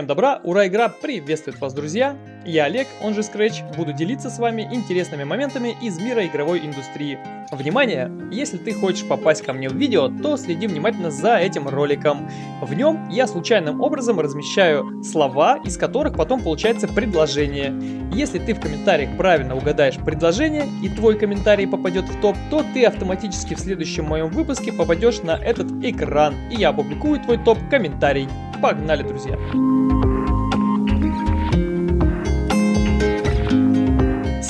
Всем добра, ура, игра приветствует вас, друзья! Я Олег, он же Scratch, буду делиться с вами интересными моментами из мира игровой индустрии. Внимание! Если ты хочешь попасть ко мне в видео, то следи внимательно за этим роликом. В нем я случайным образом размещаю слова, из которых потом получается предложение. Если ты в комментариях правильно угадаешь предложение и твой комментарий попадет в топ, то ты автоматически в следующем моем выпуске попадешь на этот экран, и я опубликую твой топ-комментарий. Погнали, друзья!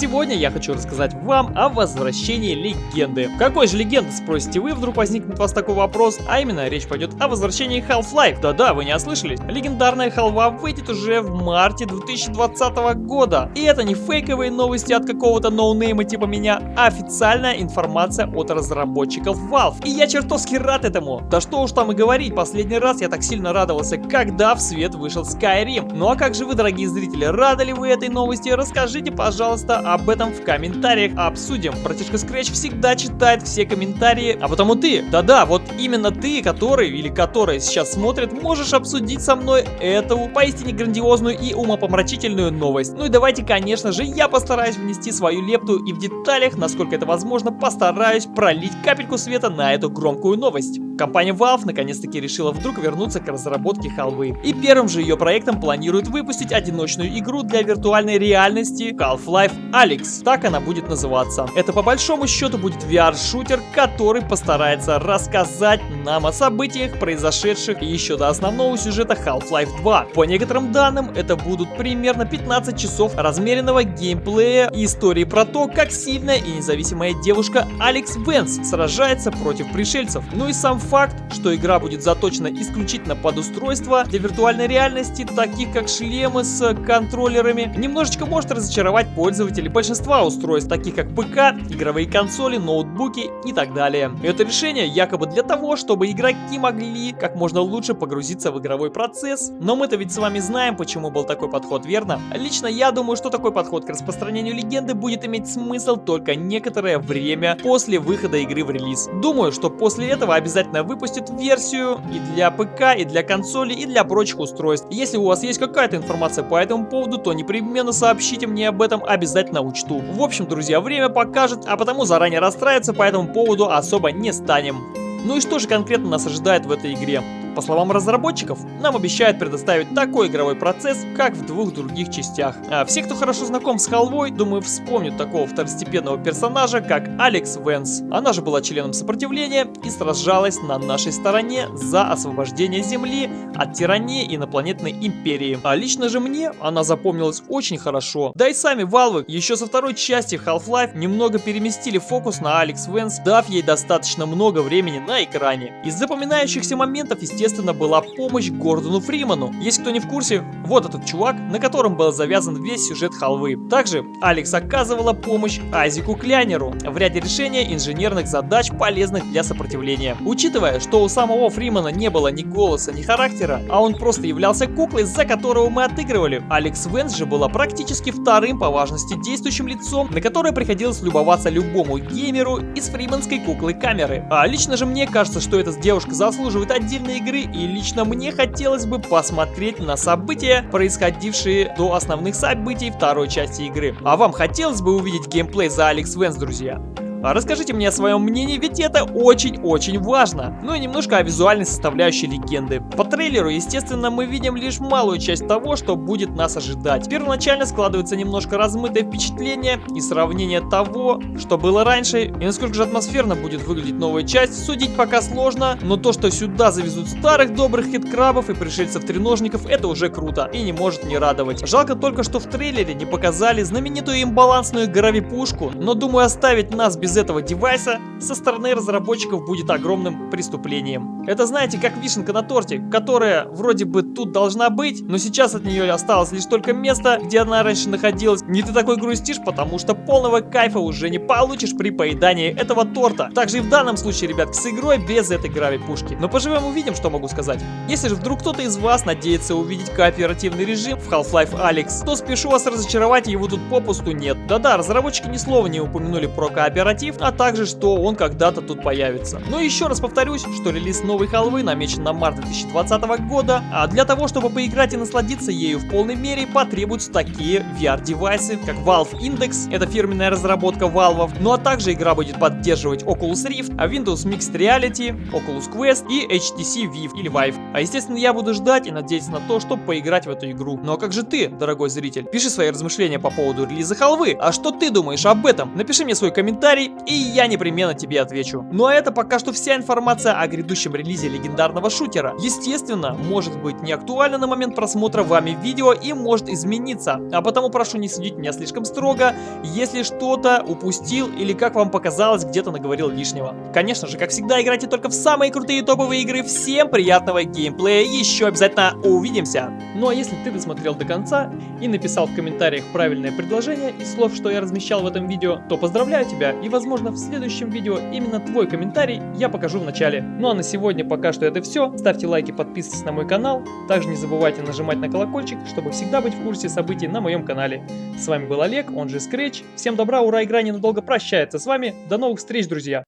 Сегодня я хочу рассказать вам о возвращении легенды. Какой же легенды, спросите вы, вдруг возникнет у вас такой вопрос, а именно речь пойдет о возвращении Half-Life. Да-да, вы не ослышались. Легендарная халва выйдет уже в марте 2020 года. И это не фейковые новости от какого-то ноунейма типа меня, а официальная информация от разработчиков Valve. И я чертовски рад этому. Да что уж там и говорить, последний раз я так сильно радовался, когда в свет вышел Skyrim. Ну а как же вы, дорогие зрители, рады ли вы этой новости? Расскажите, пожалуйста, об этом в комментариях обсудим. Братишка Scratch всегда читает все комментарии, а потому ты, да-да, вот именно ты, который или которая сейчас смотрит, можешь обсудить со мной эту поистине грандиозную и умопомрачительную новость. Ну и давайте, конечно же, я постараюсь внести свою лепту и в деталях, насколько это возможно, постараюсь пролить капельку света на эту громкую новость. Компания Valve наконец-таки решила вдруг вернуться к разработке халвы. И первым же ее проектом планирует выпустить одиночную игру для виртуальной реальности Half-Life Alyx. Так она будет называться. Это по большому счету будет VR-шутер, который постарается рассказать нам о событиях, произошедших еще до основного сюжета Half-Life 2. По некоторым данным, это будут примерно 15 часов размеренного геймплея и истории про то, как сильная и независимая девушка Алекс Венс сражается против пришельцев. Ну и сам факт, что игра будет заточена исключительно под устройства для виртуальной реальности, таких как шлемы с контроллерами, немножечко может разочаровать пользователей большинства устройств, таких как ПК, игровые консоли, ноутбуки и так далее. Это решение якобы для того, чтобы игроки могли как можно лучше погрузиться в игровой процесс, но мы-то ведь с вами знаем, почему был такой подход, верно? Лично я думаю, что такой подход к распространению легенды будет иметь смысл только некоторое время после выхода игры в релиз. Думаю, что после этого обязательно обязательно выпустит версию и для ПК, и для консоли, и для прочих устройств. Если у вас есть какая-то информация по этому поводу, то непременно сообщите мне об этом, обязательно учту. В общем, друзья, время покажет, а потому заранее расстраиваться по этому поводу особо не станем. Ну и что же конкретно нас ожидает в этой игре? По словам разработчиков, нам обещают предоставить такой игровой процесс, как в двух других частях. А все, кто хорошо знаком с халвой, думаю, вспомнят такого второстепенного персонажа, как Алекс Венс. Она же была членом сопротивления и сражалась на нашей стороне за освобождение Земли от тирании инопланетной империи. А лично же мне она запомнилась очень хорошо. Да и сами Valve еще со второй части Half-Life немного переместили фокус на Алекс Венс, дав ей достаточно много времени на экране. Из запоминающихся моментов, естественно, естественно, была помощь Гордону Фриману. Если кто не в курсе, вот этот чувак, на котором был завязан весь сюжет халвы. Также Алекс оказывала помощь Айзеку Клянеру в ряде решения инженерных задач, полезных для сопротивления. Учитывая, что у самого Фримана не было ни голоса, ни характера, а он просто являлся куклой, за которого мы отыгрывали, Алекс Венс же была практически вторым по важности действующим лицом, на которое приходилось любоваться любому геймеру из фриманской куклы камеры. А лично же мне кажется, что эта девушка заслуживает отдельной игры игры и лично мне хотелось бы посмотреть на события, происходившие до основных событий второй части игры. А вам хотелось бы увидеть геймплей за Алекс Венс, друзья? А расскажите мне о своем мнении, ведь это очень-очень важно. Ну и немножко о визуальной составляющей легенды. По трейлеру, естественно, мы видим лишь малую часть того, что будет нас ожидать. Первоначально складывается немножко размытое впечатление и сравнение того, что было раньше, и насколько же атмосферно будет выглядеть новая часть, судить пока сложно, но то, что сюда завезут старых добрых хиткрабов и пришельцев-треножников, это уже круто и не может не радовать. Жалко только, что в трейлере не показали знаменитую имбалансную гравипушку, но думаю оставить нас без без этого девайса со стороны разработчиков будет огромным преступлением. Это знаете, как вишенка на торте, которая вроде бы тут должна быть, но сейчас от нее осталось лишь только место, где она раньше находилась. Не ты такой грустишь, потому что полного кайфа уже не получишь при поедании этого торта. Также и в данном случае, ребят, с игрой без этой грави-пушки. Но поживем увидим, что могу сказать. Если же вдруг кто-то из вас надеется увидеть кооперативный режим в Half-Life Alyx, то спешу вас разочаровать, его тут попусту нет. Да-да, разработчики ни слова не упомянули про кооператив кооператив, а также что он когда-то тут появится. Но еще раз повторюсь, что релиз новой халвы намечен на март 2020 года, а для того, чтобы поиграть и насладиться ею в полной мере, потребуются такие VR-девайсы, как Valve Index, это фирменная разработка Valve, ну а также игра будет поддерживать Oculus Rift, а Windows Mixed Reality, Oculus Quest и HTC Vive или Vive. А естественно я буду ждать и надеяться на то, чтобы поиграть в эту игру. Ну а как же ты, дорогой зритель? Пиши свои размышления по поводу релиза халвы, а что ты думаешь об этом? Напиши мне свой комментарий, и я непременно тебе отвечу. Ну а это пока что вся информация о грядущем релизе легендарного шутера. Естественно, может быть не актуально на момент просмотра вами видео и может измениться, а потому прошу не судить меня слишком строго, если что-то упустил или как вам показалось, где-то наговорил лишнего. Конечно же, как всегда, играйте только в самые крутые топовые игры. Всем приятного геймплея, еще обязательно увидимся! Ну а если ты досмотрел до конца и написал в комментариях правильное предложение из слов, что я размещал в этом видео, то поздравляю тебя и возможно в следующем видео именно твой комментарий я покажу в начале. Ну а на сегодня пока что это все. Ставьте лайки, подписывайтесь на мой канал. Также не забывайте нажимать на колокольчик, чтобы всегда быть в курсе событий на моем канале. С вами был Олег, он же Scratch. Всем добра, ура, игра ненадолго прощается с вами. До новых встреч, друзья!